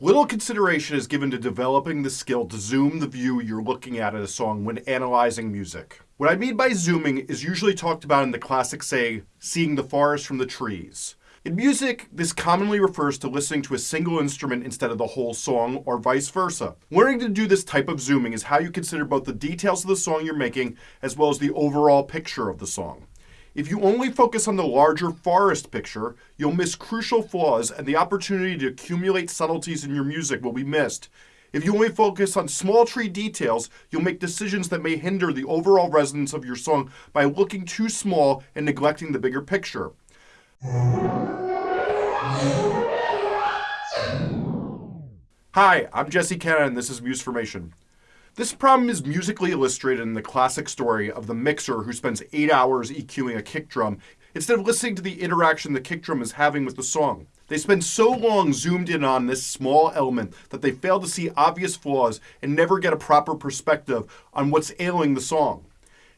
Little consideration is given to developing the skill to zoom the view you're looking at in a song when analyzing music. What I mean by zooming is usually talked about in the classic say, seeing the forest from the trees. In music, this commonly refers to listening to a single instrument instead of the whole song, or vice versa. Learning to do this type of zooming is how you consider both the details of the song you're making as well as the overall picture of the song. If you only focus on the larger forest picture, you'll miss crucial flaws and the opportunity to accumulate subtleties in your music will be missed. If you only focus on small tree details, you'll make decisions that may hinder the overall resonance of your song by looking too small and neglecting the bigger picture. Hi, I'm Jesse Cannon and this is Musformation. This problem is musically illustrated in the classic story of the mixer who spends eight hours EQing a kick drum instead of listening to the interaction the kick drum is having with the song. They spend so long zoomed in on this small element that they fail to see obvious flaws and never get a proper perspective on what's ailing the song.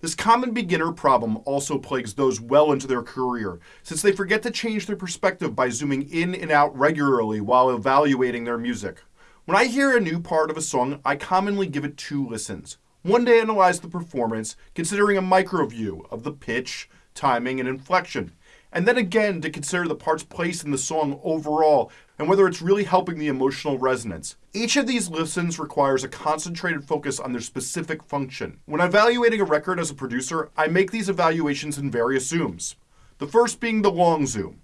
This common beginner problem also plagues those well into their career, since they forget to change their perspective by zooming in and out regularly while evaluating their music. When I hear a new part of a song, I commonly give it two listens. One to analyze the performance, considering a micro view of the pitch, timing, and inflection and then again to consider the part's place in the song overall and whether it's really helping the emotional resonance. Each of these listens requires a concentrated focus on their specific function. When evaluating a record as a producer, I make these evaluations in various zooms. The first being the long zoom.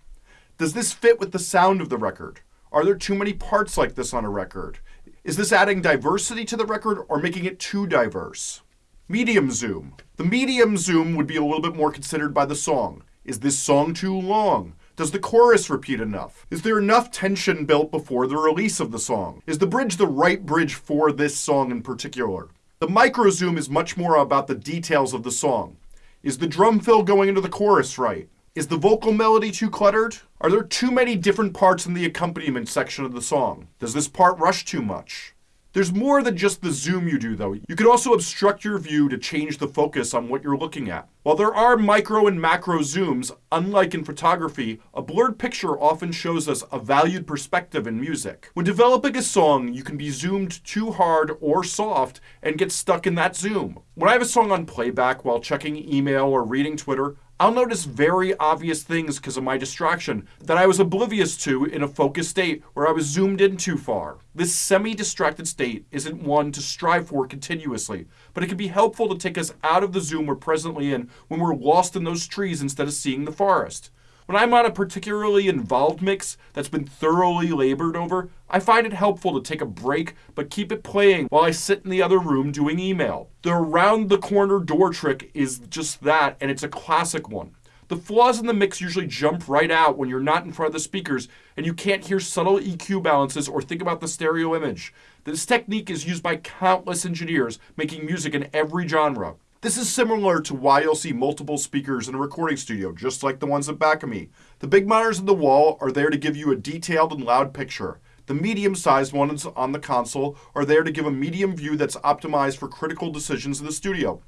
Does this fit with the sound of the record? Are there too many parts like this on a record? Is this adding diversity to the record or making it too diverse? Medium zoom. The medium zoom would be a little bit more considered by the song. Is this song too long? Does the chorus repeat enough? Is there enough tension built before the release of the song? Is the bridge the right bridge for this song in particular? The micro zoom is much more about the details of the song. Is the drum fill going into the chorus right? Is the vocal melody too cluttered? Are there too many different parts in the accompaniment section of the song? Does this part rush too much? There's more than just the zoom you do though. You can also obstruct your view to change the focus on what you're looking at. While there are micro and macro zooms, unlike in photography, a blurred picture often shows us a valued perspective in music. When developing a song, you can be zoomed too hard or soft and get stuck in that zoom. When I have a song on playback while checking email or reading Twitter, I'll notice very obvious things because of my distraction that I was oblivious to in a focused state where I was zoomed in too far. This semi-distracted state isn't one to strive for continuously, but it can be helpful to take us out of the zoom we're presently in when we're lost in those trees instead of seeing the forest. When I'm on a particularly involved mix that's been thoroughly labored over, I find it helpful to take a break but keep it playing while I sit in the other room doing email. The around the corner door trick is just that, and it's a classic one. The flaws in the mix usually jump right out when you're not in front of the speakers and you can't hear subtle EQ balances or think about the stereo image. This technique is used by countless engineers making music in every genre. This is similar to why you'll see multiple speakers in a recording studio, just like the ones at back of me. The big monitors in the wall are there to give you a detailed and loud picture. The medium-sized ones on the console are there to give a medium view that's optimized for critical decisions in the studio.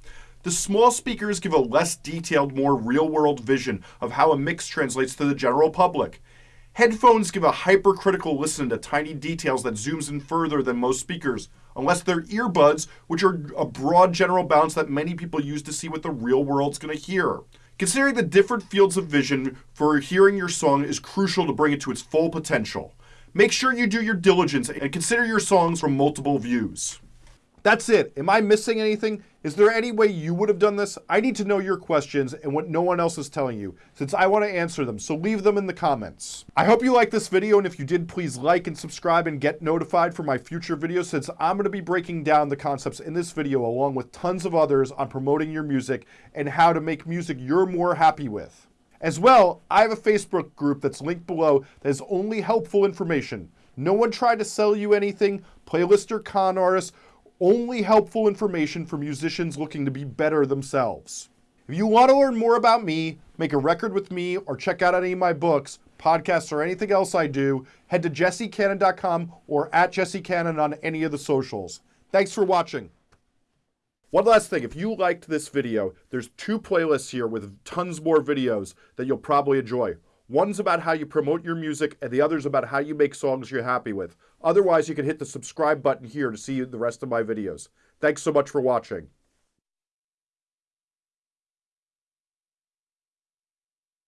The small speakers give a less detailed, more real-world vision of how a mix translates to the general public. Headphones give a hypercritical listen to tiny details that zooms in further than most speakers, unless they're earbuds, which are a broad general balance that many people use to see what the real world's going to hear. Considering the different fields of vision for hearing your song is crucial to bring it to its full potential. Make sure you do your diligence and consider your songs from multiple views. That's it. Am I missing anything? Is there any way you would have done this? I need to know your questions and what no one else is telling you, since I want to answer them, so leave them in the comments. I hope you liked this video, and if you did, please like and subscribe and get notified for my future videos, since I'm going to be breaking down the concepts in this video along with tons of others on promoting your music and how to make music you're more happy with. As well, I have a Facebook group that's linked below that is only helpful information. No one tried to sell you anything, playlist or con artists, only helpful information for musicians looking to be better themselves. If you want to learn more about me, make a record with me, or check out any of my books, podcasts, or anything else I do, head to jessecannon.com or at jessecannon on any of the socials. Thanks for watching. One last thing, if you liked this video, there's two playlists here with tons more videos that you'll probably enjoy. One's about how you promote your music, and the other's about how you make songs you're happy with. Otherwise, you can hit the subscribe button here to see the rest of my videos. Thanks so much for watching.